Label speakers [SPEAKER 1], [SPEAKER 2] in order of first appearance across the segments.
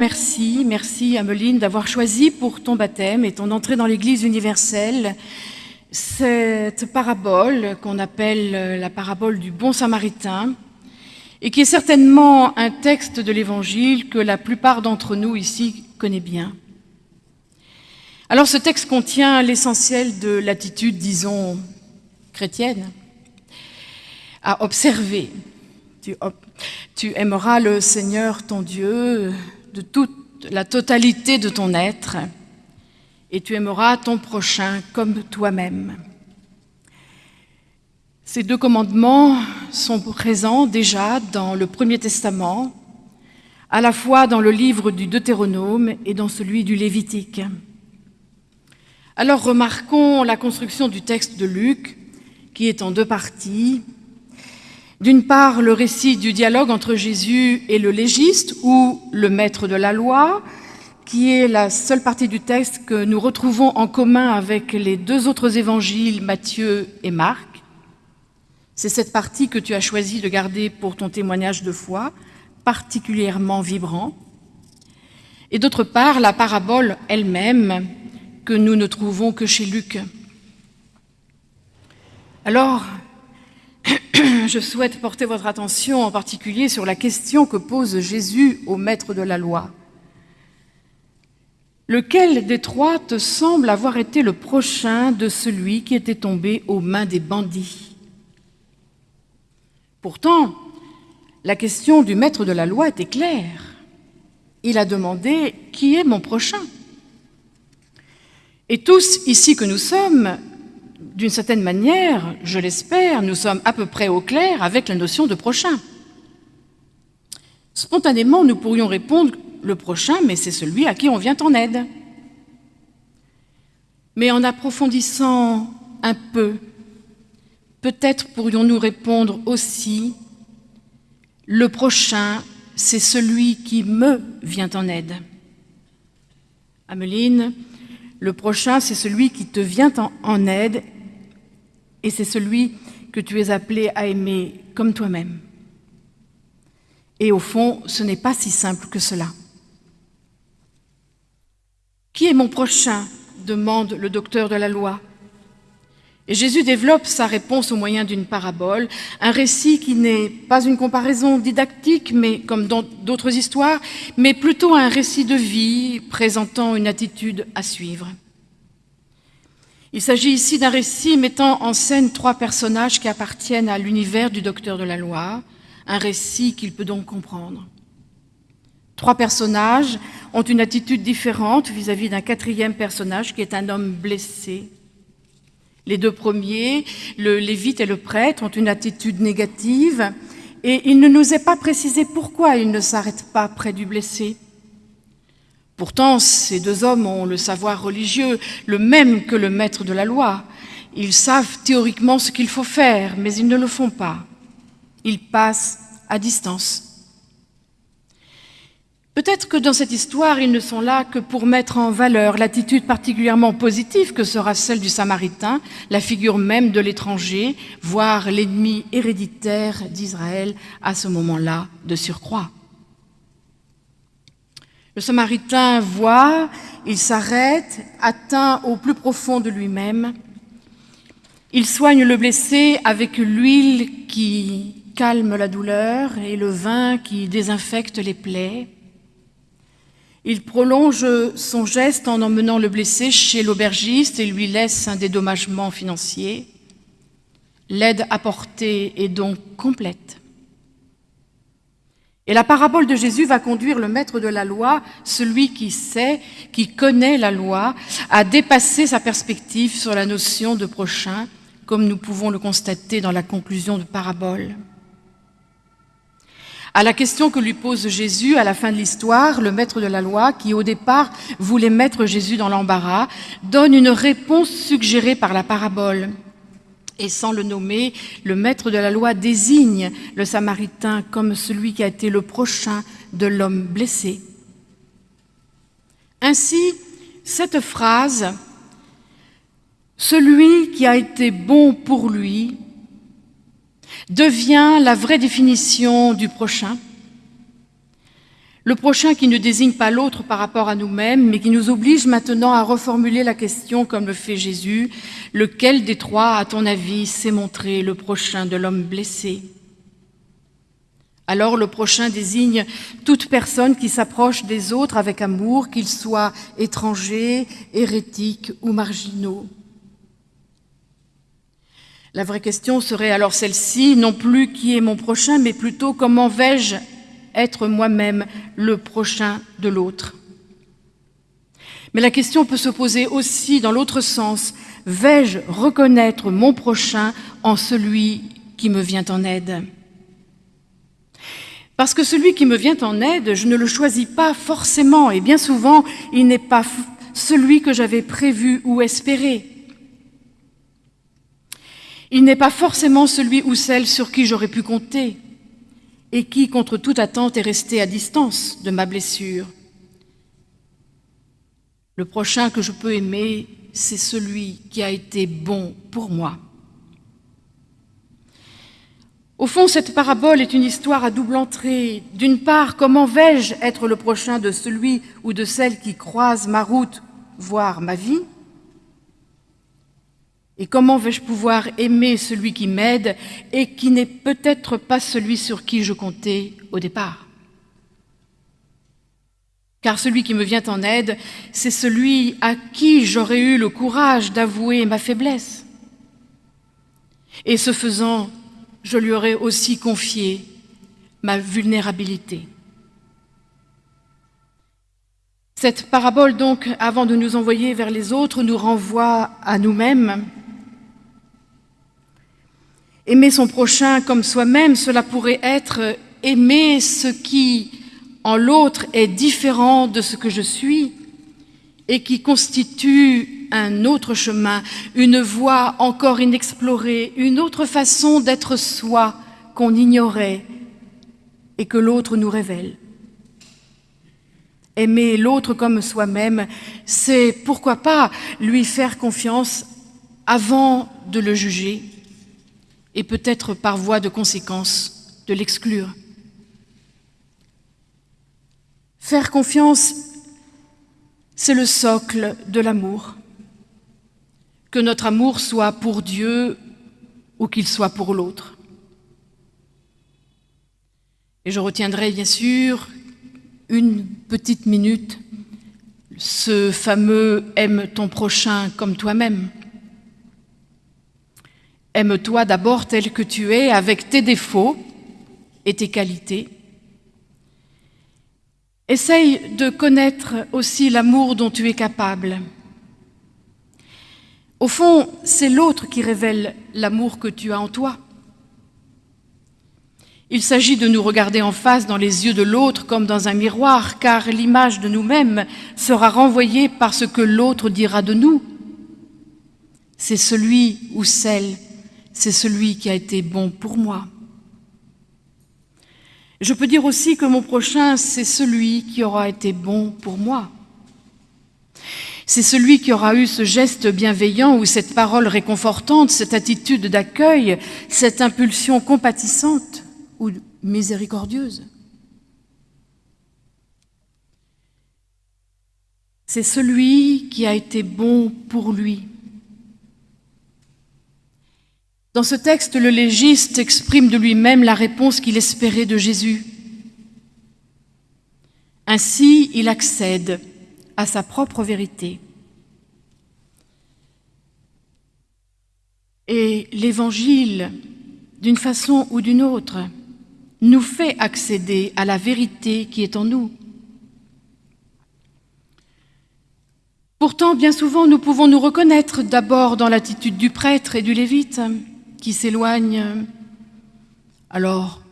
[SPEAKER 1] Merci, merci Ameline d'avoir choisi pour ton baptême et ton entrée dans l'Église universelle cette parabole qu'on appelle la parabole du bon samaritain et qui est certainement un texte de l'Évangile que la plupart d'entre nous ici connaît bien. Alors ce texte contient l'essentiel de l'attitude, disons, chrétienne, à observer. Tu, tu aimeras le Seigneur ton Dieu de toute la totalité de ton être, et tu aimeras ton prochain comme toi-même. Ces deux commandements sont présents déjà dans le Premier Testament, à la fois dans le livre du Deutéronome et dans celui du Lévitique. Alors remarquons la construction du texte de Luc, qui est en deux parties, d'une part, le récit du dialogue entre Jésus et le légiste, ou le maître de la loi, qui est la seule partie du texte que nous retrouvons en commun avec les deux autres évangiles, Matthieu et Marc. C'est cette partie que tu as choisi de garder pour ton témoignage de foi, particulièrement vibrant. Et d'autre part, la parabole elle-même, que nous ne trouvons que chez Luc. Alors, je souhaite porter votre attention en particulier sur la question que pose Jésus au maître de la loi. Lequel des trois te semble avoir été le prochain de celui qui était tombé aux mains des bandits? Pourtant, la question du maître de la loi était claire. Il a demandé « Qui est mon prochain ?» Et tous, ici que nous sommes, d'une certaine manière, je l'espère, nous sommes à peu près au clair avec la notion de prochain. Spontanément, nous pourrions répondre le prochain, mais c'est celui à qui on vient en aide. Mais en approfondissant un peu, peut-être pourrions-nous répondre aussi le prochain, c'est celui qui me vient en aide. Ameline, le prochain, c'est celui qui te vient en aide et c'est celui que tu es appelé à aimer comme toi-même. Et au fond, ce n'est pas si simple que cela. Qui est mon prochain demande le docteur de la loi. Et Jésus développe sa réponse au moyen d'une parabole, un récit qui n'est pas une comparaison didactique, mais comme dans d'autres histoires, mais plutôt un récit de vie présentant une attitude à suivre. Il s'agit ici d'un récit mettant en scène trois personnages qui appartiennent à l'univers du docteur de la loi, un récit qu'il peut donc comprendre. Trois personnages ont une attitude différente vis-à-vis d'un quatrième personnage qui est un homme blessé. Les deux premiers, le lévite et le prêtre, ont une attitude négative et il ne nous est pas précisé pourquoi ils ne s'arrêtent pas près du blessé. Pourtant, ces deux hommes ont le savoir religieux, le même que le maître de la loi. Ils savent théoriquement ce qu'il faut faire, mais ils ne le font pas. Ils passent à distance. Peut-être que dans cette histoire, ils ne sont là que pour mettre en valeur l'attitude particulièrement positive que sera celle du Samaritain, la figure même de l'étranger, voire l'ennemi héréditaire d'Israël à ce moment-là de surcroît. Le Samaritain voit, il s'arrête, atteint au plus profond de lui-même. Il soigne le blessé avec l'huile qui calme la douleur et le vin qui désinfecte les plaies. Il prolonge son geste en emmenant le blessé chez l'aubergiste et lui laisse un dédommagement financier. L'aide apportée est donc complète. Et la parabole de Jésus va conduire le maître de la loi, celui qui sait, qui connaît la loi, à dépasser sa perspective sur la notion de prochain, comme nous pouvons le constater dans la conclusion de parabole. À la question que lui pose Jésus à la fin de l'histoire, le maître de la loi, qui au départ voulait mettre Jésus dans l'embarras, donne une réponse suggérée par la parabole et sans le nommer, le maître de la loi désigne le Samaritain comme celui qui a été le prochain de l'homme blessé. Ainsi, cette phrase, celui qui a été bon pour lui, devient la vraie définition du prochain. Le prochain qui ne désigne pas l'autre par rapport à nous-mêmes, mais qui nous oblige maintenant à reformuler la question comme le fait Jésus, lequel des trois, à ton avis, s'est montré le prochain de l'homme blessé? Alors le prochain désigne toute personne qui s'approche des autres avec amour, qu'ils soient étrangers, hérétiques ou marginaux. La vraie question serait alors celle-ci, non plus qui est mon prochain, mais plutôt comment vais-je être moi-même le prochain de l'autre. Mais la question peut se poser aussi dans l'autre sens, vais-je reconnaître mon prochain en celui qui me vient en aide? Parce que celui qui me vient en aide, je ne le choisis pas forcément, et bien souvent, il n'est pas celui que j'avais prévu ou espéré. Il n'est pas forcément celui ou celle sur qui j'aurais pu compter, et qui, contre toute attente, est resté à distance de ma blessure. Le prochain que je peux aimer, c'est celui qui a été bon pour moi. Au fond, cette parabole est une histoire à double entrée. D'une part, comment vais-je être le prochain de celui ou de celle qui croise ma route, voire ma vie? Et comment vais-je pouvoir aimer celui qui m'aide et qui n'est peut-être pas celui sur qui je comptais au départ? Car celui qui me vient en aide, c'est celui à qui j'aurais eu le courage d'avouer ma faiblesse. Et ce faisant, je lui aurais aussi confié ma vulnérabilité. Cette parabole, donc, avant de nous envoyer vers les autres, nous renvoie à nous-mêmes. Aimer son prochain comme soi-même, cela pourrait être aimer ce qui, en l'autre, est différent de ce que je suis et qui constitue un autre chemin, une voie encore inexplorée, une autre façon d'être soi qu'on ignorait et que l'autre nous révèle. Aimer l'autre comme soi-même, c'est pourquoi pas lui faire confiance avant de le juger et peut-être par voie de conséquence de l'exclure. Faire confiance, c'est le socle de l'amour que notre amour soit pour Dieu ou qu'il soit pour l'autre. Et je retiendrai bien sûr une petite minute ce fameux « aime ton prochain comme toi-même ». Aime-toi d'abord tel que tu es, avec tes défauts et tes qualités. Essaye de connaître aussi l'amour dont tu es capable. Au fond, c'est l'autre qui révèle l'amour que tu as en toi. Il s'agit de nous regarder en face dans les yeux de l'autre comme dans un miroir, car l'image de nous-mêmes sera renvoyée par ce que l'autre dira de nous. C'est celui ou celle, c'est celui qui a été bon pour moi. Je peux dire aussi que mon prochain, c'est celui qui aura été bon pour moi. C'est celui qui aura eu ce geste bienveillant ou cette parole réconfortante, cette attitude d'accueil, cette impulsion compatissante ou miséricordieuse. C'est celui qui a été bon pour lui. Dans ce texte, le légiste exprime de lui-même la réponse qu'il espérait de Jésus. Ainsi, il accède à sa propre vérité. Et l'Évangile, d'une façon ou d'une autre, nous fait accéder à la vérité qui est en nous. Pourtant, bien souvent, nous pouvons nous reconnaître d'abord dans l'attitude du prêtre et du lévite qui s'éloignent, alors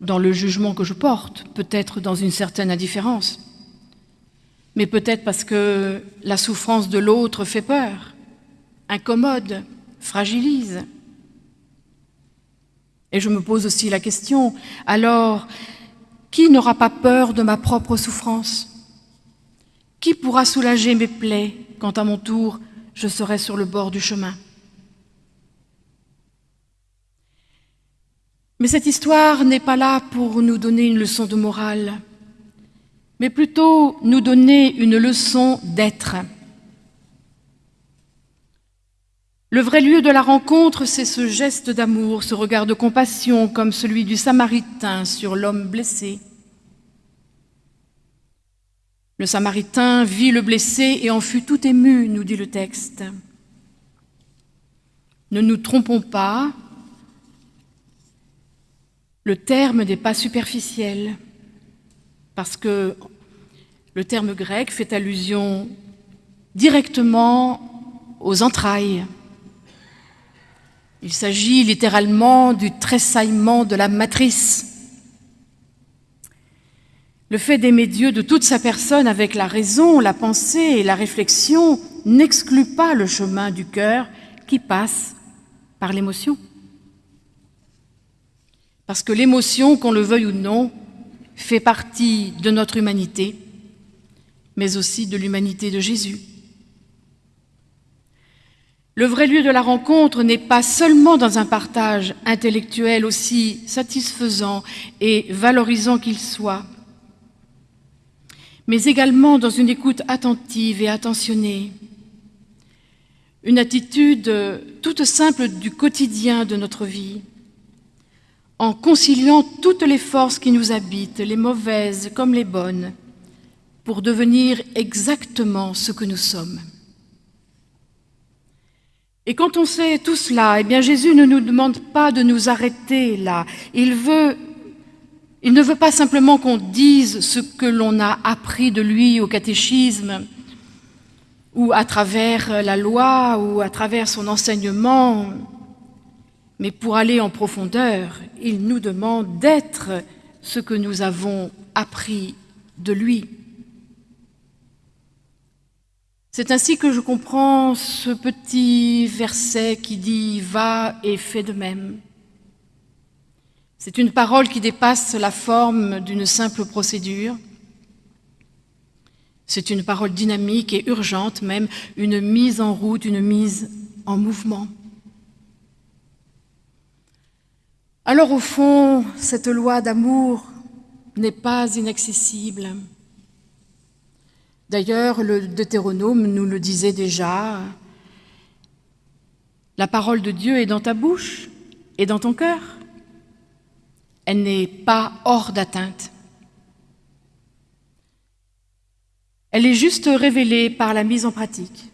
[SPEAKER 1] dans le jugement que je porte, peut-être dans une certaine indifférence mais peut-être parce que la souffrance de l'autre fait peur, incommode, fragilise. Et je me pose aussi la question, alors, qui n'aura pas peur de ma propre souffrance? Qui pourra soulager mes plaies quand à mon tour je serai sur le bord du chemin? Mais cette histoire n'est pas là pour nous donner une leçon de morale. mais plutôt nous donner une leçon d'être. Le vrai lieu de la rencontre, c'est ce geste d'amour, ce regard de compassion comme celui du Samaritain sur l'homme blessé. Le Samaritain vit le blessé et en fut tout ému, nous dit le texte. Ne nous trompons pas, le terme n'est pas superficiel, parce que le terme grec fait allusion directement aux entrailles. Il s'agit littéralement du tressaillement de la matrice. Le fait d'aimer Dieu de toute sa personne avec la raison, la pensée et la réflexion n'exclut pas le chemin du cœur qui passe par l'émotion. Parce que l'émotion, qu'on le veuille ou non, fait partie de notre humanité, mais aussi de l'humanité de Jésus. Le vrai lieu de la rencontre n'est pas seulement dans un partage intellectuel aussi satisfaisant et valorisant qu'il soit, mais également dans une écoute attentive et attentionnée, une attitude toute simple du quotidien de notre vie, en conciliant toutes les forces qui nous habitent, les mauvaises comme les bonnes, pour devenir exactement ce que nous sommes. Et quand on sait tout cela, eh bien Jésus ne nous demande pas de nous arrêter là. Il, veut, il ne veut pas simplement qu'on dise ce que l'on a appris de lui au catéchisme, ou à travers la loi, ou à travers son enseignement, mais pour aller en profondeur, il nous demande d'être ce que nous avons appris de lui. C'est ainsi que je comprends ce petit verset qui dit « Va et fais de même ». C'est une parole qui dépasse la forme d'une simple procédure. C'est une parole dynamique et urgente, même une mise en route, une mise en mouvement. Alors au fond, cette loi d'amour n'est pas inaccessible. D'ailleurs, le Deutéronome nous le disait déjà, la parole de Dieu est dans ta bouche et dans ton cœur. Elle n'est pas hors d'atteinte. Elle est juste révélée par la mise en pratique.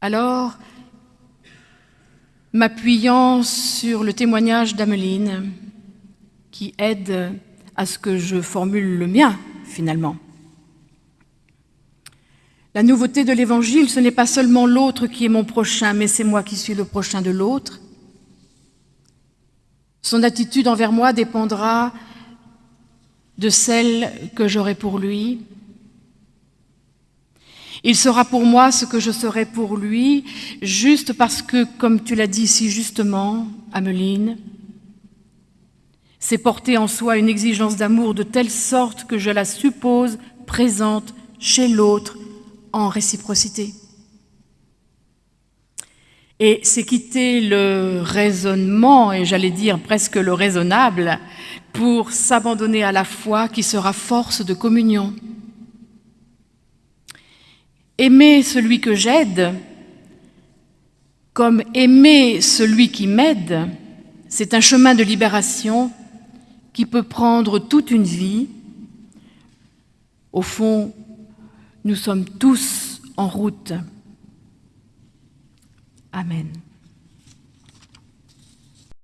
[SPEAKER 1] Alors, m'appuyant sur le témoignage d'Ameline, qui aide à ce que je formule le mien, finalement. La nouveauté de l'Évangile, ce n'est pas seulement l'autre qui est mon prochain, mais c'est moi qui suis le prochain de l'autre. Son attitude envers moi dépendra de celle que j'aurai pour lui, il sera pour moi ce que je serai pour lui, juste parce que, comme tu l'as dit si justement, Ameline, c'est porter en soi une exigence d'amour de telle sorte que je la suppose présente chez l'autre en réciprocité. Et c'est quitter le raisonnement, et j'allais dire presque le raisonnable, pour s'abandonner à la foi qui sera force de communion. Aimer celui que j'aide, comme aimer celui qui m'aide, c'est un chemin de libération qui peut prendre toute une vie. Au fond, nous sommes tous en route. Amen.